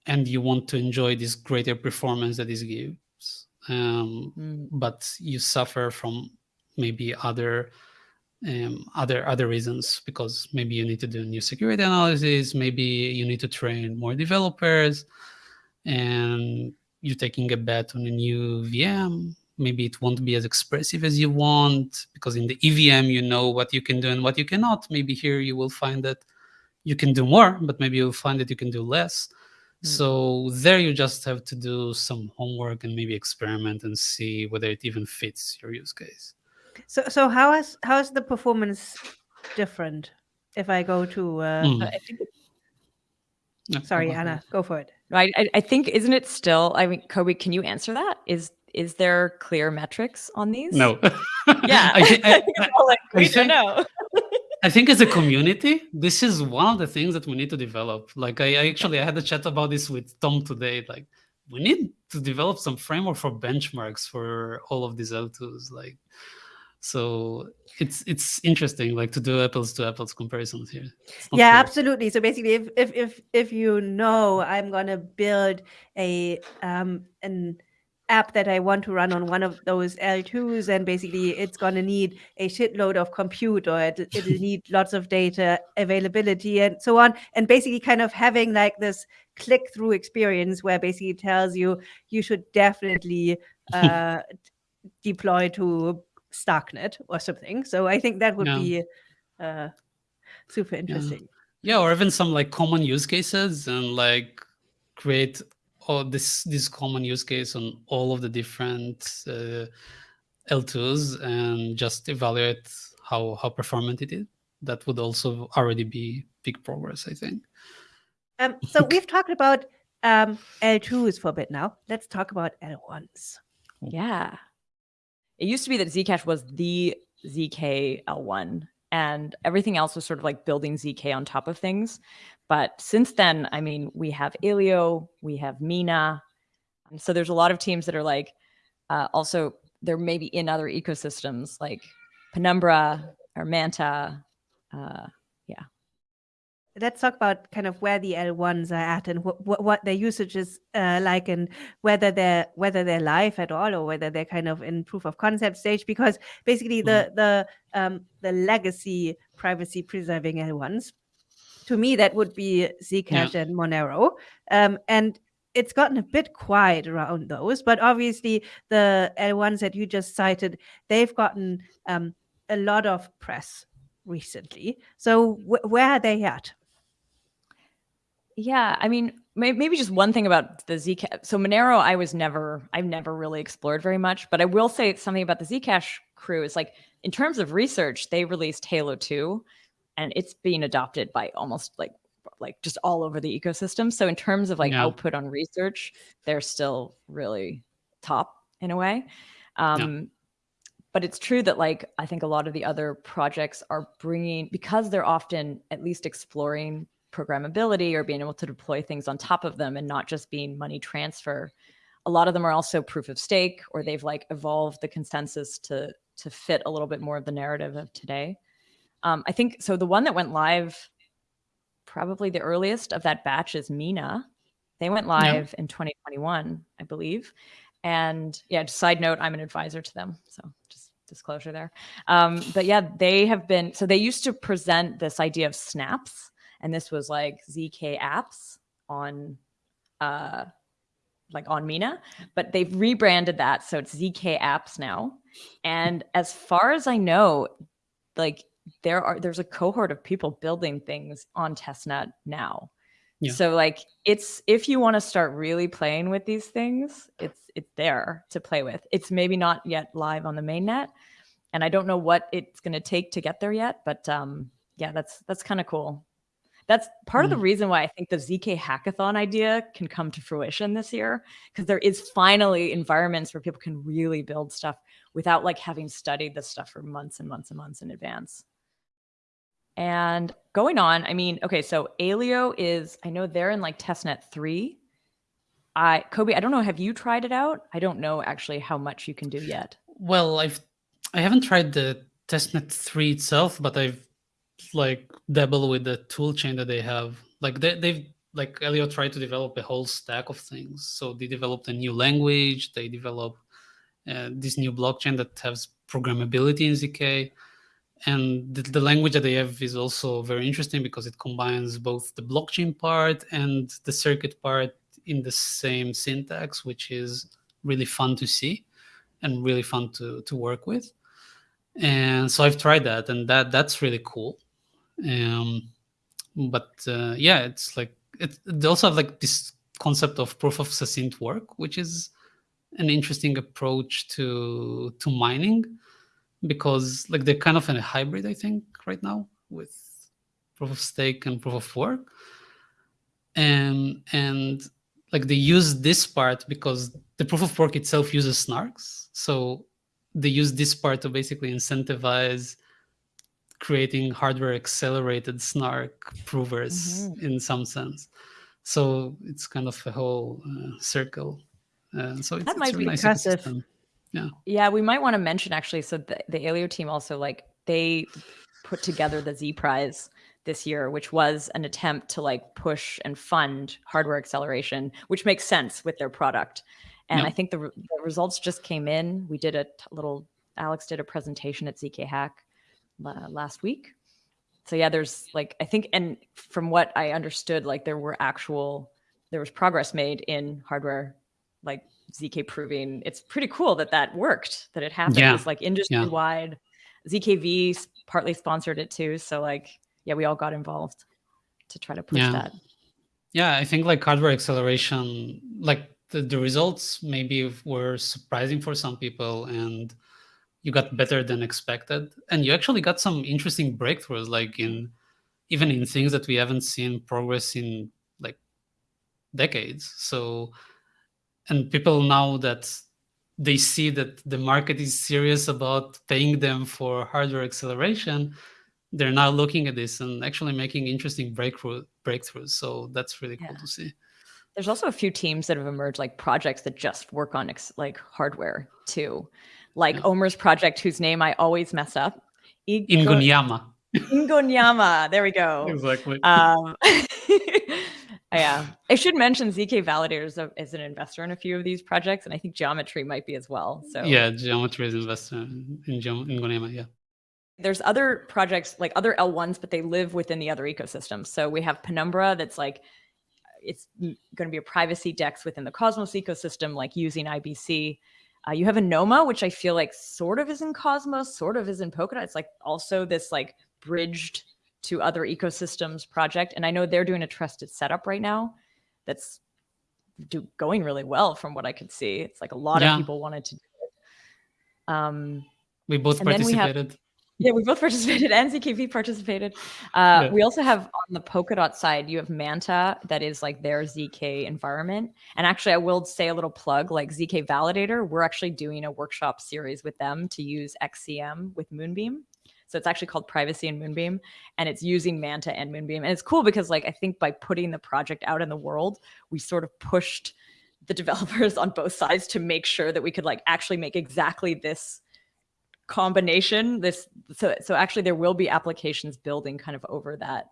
and you want to enjoy this greater performance that this gives. Um, Mm. but you suffer from maybe other um, other other reasons because maybe you need to do new security analysis, maybe you need to train more developers, and you're taking a bet on a new VM. Maybe it won't be as expressive as you want because in the EVM you know what you can do and what you cannot. Maybe here you will find that you can do more, but maybe you'll find that you can do less. Mm. So there you just have to do some homework and maybe experiment and see whether it even fits your use case. so, so how is how is the performance different if I go to? Uh, Mm. I think Yeah, Sorry, go. Anna, go for it. I, I I think isn't it still? I mean, Kobi, can you answer that? Is is there clear metrics on these? No. Yeah, I, thi- I, think it's all like, I we think- don't know. I think as a community, this is one of the things that we need to develop. Like I, I actually I had a chat about this with Tom today. Like we need to develop some framework for benchmarks for all of these L2s. Like so it's it's interesting like to do apples to apples comparisons here. Yeah clear. absolutely so basically if if if if you know i'm going to build a um an app that i want to run on one of those l2s and basically it's going to need a shitload of compute or it, it'll need lots of data availability and so on. And basically kind of having like this click through experience where basically it tells you you should definitely uh deploy to starknet or something. So i think that would Yeah. be uh super interesting. Yeah or even some like common use cases and like create all this this common use case on all of the different uh, l2s and just evaluate how how performant it is that would also already be big progress i think Um, so we've talked about um, L2s for a bit now. Let's talk about L1s. Yeah. It used to be that Zcash was the ZK L1 and everything else was sort of like building ZK on top of things. But since then, I mean, we have Aleo, we have Mina. And so there's a lot of teams that are like, uh, also, they're maybe in other ecosystems like Penumbra or Manta. Uh, let's talk about kind of where the L1s are at and what what, what their usage is uh, like, and whether they're whether they're live at all or whether they're kind of in proof of concept stage. Because basically, the the um, the legacy privacy preserving L1s, to me, that would be Zcash and Monero, um, and it's gotten a bit quiet around those. But obviously, the L1s that you just cited, they've gotten um, a lot of press recently. So wh- where are they at? Yeah, I mean, maybe just one thing about the Zcash. So Monero, I was never, I've never really explored very much, but I will say something about the Zcash crew is like, in terms of research, they released Halo 2 and it's being adopted by almost like, like just all over the ecosystem. So in terms of like Yeah. output on research, they're still really top in a way. Um, but it's true that like i think a lot of the other projects are bringing because they're often at least exploring programmability or being able to deploy things on top of them and not just being money transfer a lot of them are also proof of stake or they've like evolved the consensus to to fit a little bit more of the narrative of today um, i think so the one that went live probably the earliest of that batch is mina. They went live in 2021 i believe. And yeah side note i'm an advisor to them so just disclosure there. Um, but yeah they have been so they used to present this idea of snapps and this was like zk apps on uh like on mina but they've rebranded that so it's zk apps now. And as far as i know like there are there's a cohort of people building things on testnet now Yeah. so like it's if you want to start really playing with these things, it's it's there to play with. It's maybe not yet live on the mainnet, and I don't know what it's going to take to get there yet. But um, yeah, that's that's kind of cool. That's part of the reason why I think the ZK hackathon idea can come to fruition this year because there is finally environments where people can really build stuff without like having studied this stuff for months and months and months in advance. And going on, I mean, okay, so Aleo is, I know they're in like testnet three. I, Kobi, I don't know, have you tried it out? I don't know actually how much you can do yet. Well, I've I haven't tried the testnet three itself, but I've like dabbled with the tool chain that they have. Like they, they've like Aleo tried to develop a whole stack of things. So they developed a new language. They developed uh, this new blockchain that has programmability in zk and the, the language that they have is also very interesting because it combines both the blockchain part and the circuit part in the same syntax which is really fun to see and really fun to to work with. And so i've tried that and that that's really cool. Um but uh, yeah it's like it, they also have like this concept of proof of succinct work which is an interesting approach to to mining because like they're kind of in a hybrid i think right now with proof of stake and proof of work and and like they use this part because the proof of work itself uses snarks so they use this part to basically incentivize creating hardware accelerated snark provers Mhm. in some sense so it's kind of a whole uh, circle uh, so it's, That it's might a be really nice impressive. ecosystem. Yeah, Yeah, we might want to mention actually. So the, the Aleo team also like they put together the Z Prize this year, which was an attempt to like push and fund hardware acceleration, which makes sense with their product. And Yeah. I think the, re- the results just came in. We did a little. Alex did a presentation at ZK Hack la- last week. So yeah, there's like I think, and from what I understood, like there were actual there was progress made in hardware like ZK proving it's pretty cool that that worked, that it happened. Yeah. It was like industry wide. ZKV partly sponsored it too. So like, yeah, we all got involved to try to push Yeah. that. Yeah, I think like hardware acceleration, like the, the results maybe were surprising for some people and you got better than expected. And you actually got some interesting breakthroughs, like in even in things that we haven't seen progress in like decades. So, and people now that they see that the market is serious about paying them for hardware acceleration, they're now looking at this and actually making interesting breakthrough breakthroughs. So that's really cool Yeah. to see. There's also a few teams that have emerged, like projects that just work on ex- like hardware too, like Yeah. Omer's project, whose name I always mess up. In Igo- Gunyama. Ingonyama. There we go. Exactly. Um, yeah, I should mention zk validators as an investor in a few of these projects, and I think Geometry might be as well. So yeah, Geometry is investor in, in Ingonyama. Yeah. There's other projects like other L1s, but they live within the other ecosystems. So we have Penumbra that's like it's going to be a privacy DEX within the Cosmos ecosystem, like using IBC. Uh, you have Anoma, which I feel like sort of is in Cosmos, sort of is in Polkadot. It's like also this like bridged to other ecosystems project. And I know they're doing a trusted setup right now that's do, going really well from what I could see. It's like a lot yeah. of people wanted to do it. Um, we both participated. We yeah, we both participated and ZKV participated. Uh, yeah. We also have on the Polkadot side, you have Manta, that is like their ZK environment. And actually, I will say a little plug like ZK Validator, we're actually doing a workshop series with them to use XCM with Moonbeam. So it's actually called Privacy and Moonbeam, and it's using Manta and Moonbeam. And it's cool because like I think by putting the project out in the world, we sort of pushed the developers on both sides to make sure that we could like actually make exactly this combination this so so actually there will be applications building kind of over that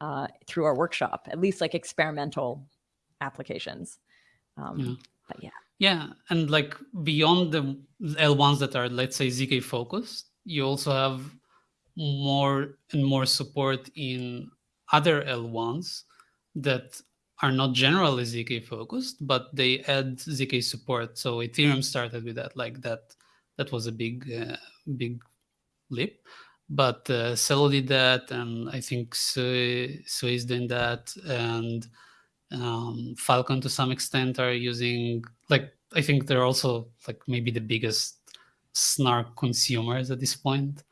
uh, through our workshop at least like experimental applications um, yeah. but yeah yeah and like beyond the l1s that are let's say zk focused you also have more and more support in other l1s that are not generally zk focused but they add zk support. So ethereum started with that like that that was a big uh, big leap. But uh, Celo did that and I think Sui, is doing that and um, Filecoin to some extent are using like I think they're also like maybe the biggest snark consumers at this point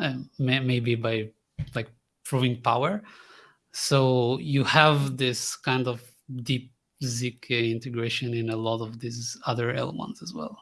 Uh, may, maybe by like proving power. So you have this kind of deep zk integration in a lot of these other L1s as well